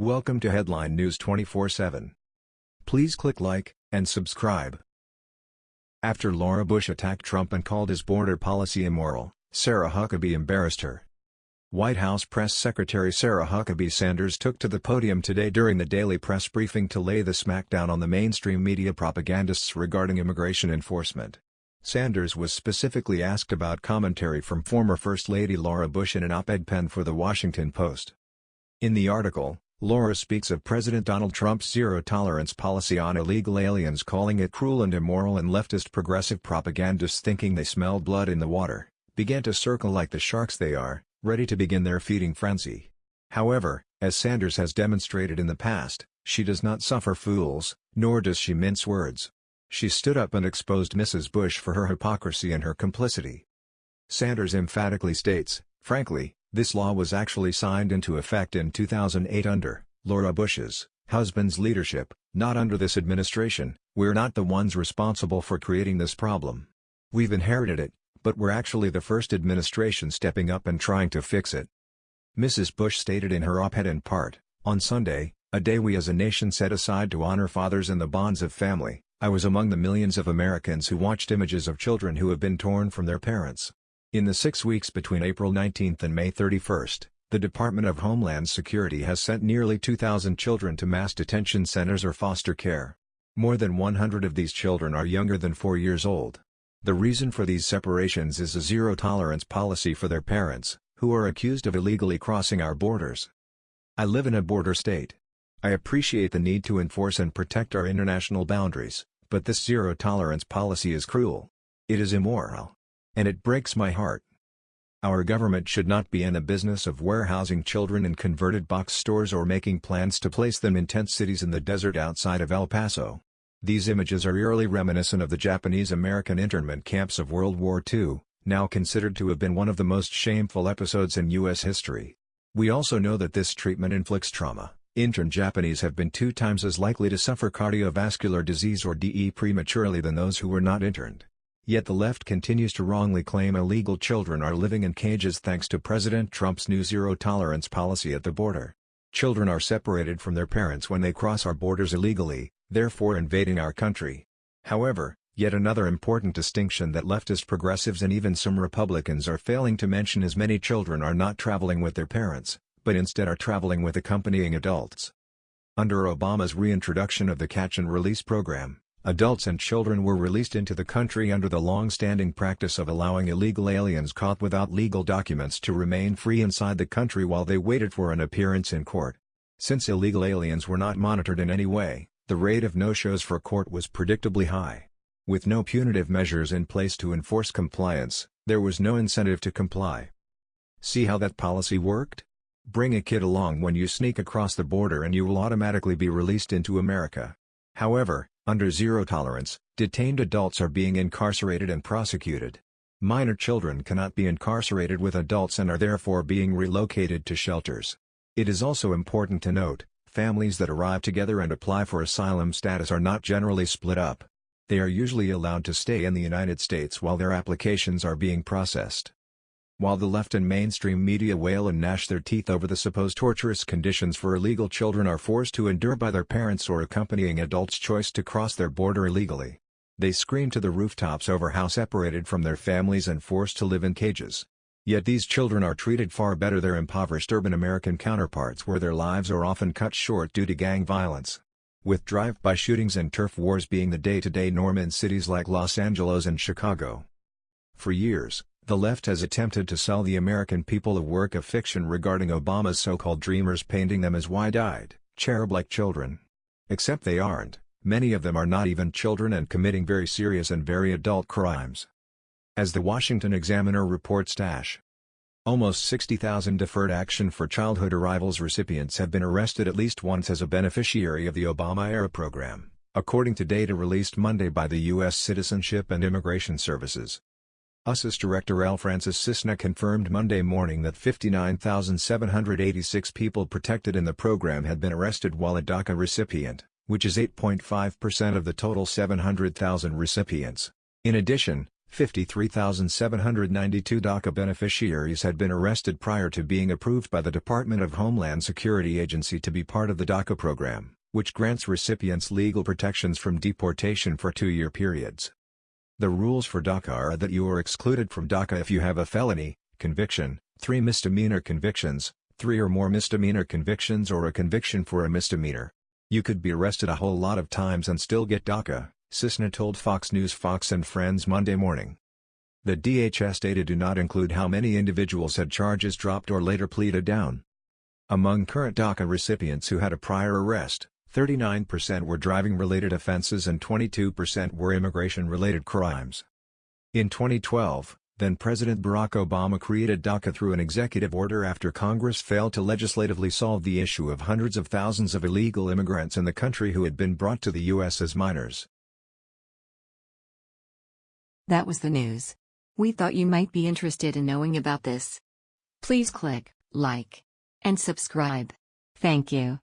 Welcome to Headline News 24/7. Please click like and subscribe. After Laura Bush attacked Trump and called his border policy immoral, Sarah Huckabee embarrassed her. White House Press Secretary Sarah Huckabee Sanders took to the podium today during the daily press briefing to lay the smackdown on the mainstream media propagandists regarding immigration enforcement. Sanders was specifically asked about commentary from former First Lady Laura Bush in an op-ed pen for The Washington Post. In the article, Laura speaks of President Donald Trump's zero-tolerance policy on illegal aliens calling it cruel and immoral and leftist progressive propagandists thinking they smell blood in the water, began to circle like the sharks they are, ready to begin their feeding frenzy. However, as Sanders has demonstrated in the past, she does not suffer fools, nor does she mince words. She stood up and exposed Mrs. Bush for her hypocrisy and her complicity. Sanders emphatically states, frankly, this law was actually signed into effect in 2008 under Laura Bush's husband's leadership, not under this administration, we're not the ones responsible for creating this problem. We've inherited it, but we're actually the first administration stepping up and trying to fix it. Mrs. Bush stated in her op-ed in part, on Sunday, a day we as a nation set aside to honor fathers and the bonds of family, I was among the millions of Americans who watched images of children who have been torn from their parents. In the six weeks between April 19 and May 31, the Department of Homeland Security has sent nearly 2,000 children to mass detention centers or foster care. More than 100 of these children are younger than 4 years old. The reason for these separations is a zero-tolerance policy for their parents, who are accused of illegally crossing our borders. I live in a border state. I appreciate the need to enforce and protect our international boundaries, but this zero-tolerance policy is cruel. It is immoral. And it breaks my heart. Our government should not be in the business of warehousing children in converted box stores or making plans to place them in tent cities in the desert outside of El Paso. These images are eerily reminiscent of the Japanese-American internment camps of World War II, now considered to have been one of the most shameful episodes in U.S. history. We also know that this treatment inflicts trauma. Interned Japanese have been two times as likely to suffer cardiovascular disease or DE prematurely than those who were not interned. Yet the left continues to wrongly claim illegal children are living in cages thanks to President Trump's new zero-tolerance policy at the border. Children are separated from their parents when they cross our borders illegally, therefore invading our country. However, yet another important distinction that leftist progressives and even some Republicans are failing to mention is many children are not traveling with their parents, but instead are traveling with accompanying adults. Under Obama's reintroduction of the Catch and Release program, adults and children were released into the country under the long-standing practice of allowing illegal aliens caught without legal documents to remain free inside the country while they waited for an appearance in court. Since illegal aliens were not monitored in any way, the rate of no-shows for court was predictably high. With no punitive measures in place to enforce compliance, there was no incentive to comply. See how that policy worked? Bring a kid along when you sneak across the border and you will automatically be released into America. However, under zero tolerance, detained adults are being incarcerated and prosecuted. Minor children cannot be incarcerated with adults and are therefore being relocated to shelters. It is also important to note, families that arrive together and apply for asylum status are not generally split up. They are usually allowed to stay in the United States while their applications are being processed. While the left and mainstream media wail and gnash their teeth over the supposed torturous conditions for illegal children are forced to endure by their parents or accompanying adults' choice to cross their border illegally. They scream to the rooftops over how separated from their families and forced to live in cages. Yet these children are treated far better their impoverished urban American counterparts where their lives are often cut short due to gang violence. With drive-by shootings and turf wars being the day-to-day -day norm in cities like Los Angeles and Chicago. For years, the left has attempted to sell the American people a work of fiction regarding Obama's so-called dreamers painting them as wide-eyed, cherub-like children. Except they aren't, many of them are not even children and committing very serious and very adult crimes. As the Washington Examiner reports Dash. Almost 60,000 Deferred Action for Childhood Arrivals recipients have been arrested at least once as a beneficiary of the Obama-era program, according to data released Monday by the U.S. Citizenship and Immigration Services. USCIS Director L. Francis Cissna confirmed Monday morning that 59,786 people protected in the program had been arrested while a DACA recipient, which is 8.5% of the total 700,000 recipients. In addition, 53,792 DACA beneficiaries had been arrested prior to being approved by the Department of Homeland Security Agency to be part of the DACA program, which grants recipients legal protections from deportation for two-year periods. The rules for DACA are that you are excluded from DACA if you have a felony, conviction, three misdemeanor convictions, three or more misdemeanor convictions or a conviction for a misdemeanor. You could be arrested a whole lot of times and still get DACA, Cissna told Fox News Fox and Friends Monday morning. The DHS data do not include how many individuals had charges dropped or later pleaded down. Among current DACA recipients who had a prior arrest, 39% were driving-related offenses and 22% were immigration-related crimes. In 2012, then-President Barack Obama created DACA through an executive order after Congress failed to legislatively solve the issue of hundreds of thousands of illegal immigrants in the country who had been brought to the U.S. as minors. That was the news. We thought you might be interested in knowing about this. Please click like and subscribe. Thank you.